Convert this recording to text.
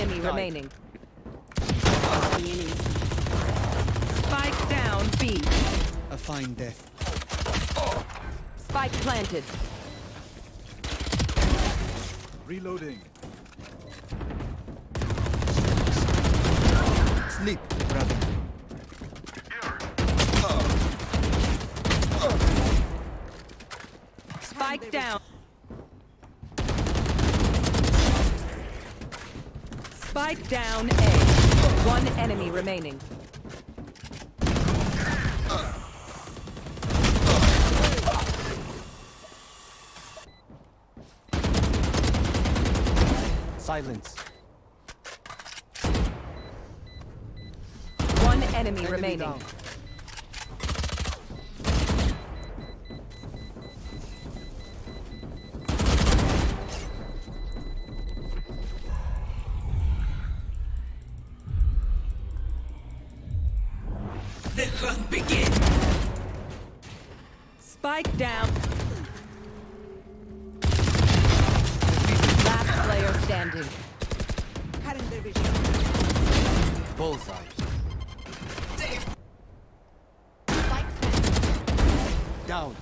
enemy remaining. Spike down B. A fine death. Spike planted. Reloading. Sleep, brother. Spike down. Spike down A. One enemy remaining. Silence. One enemy, Enemy remaining. down. The hunt begins. Spike down. Last player standing. Bullseye. Down.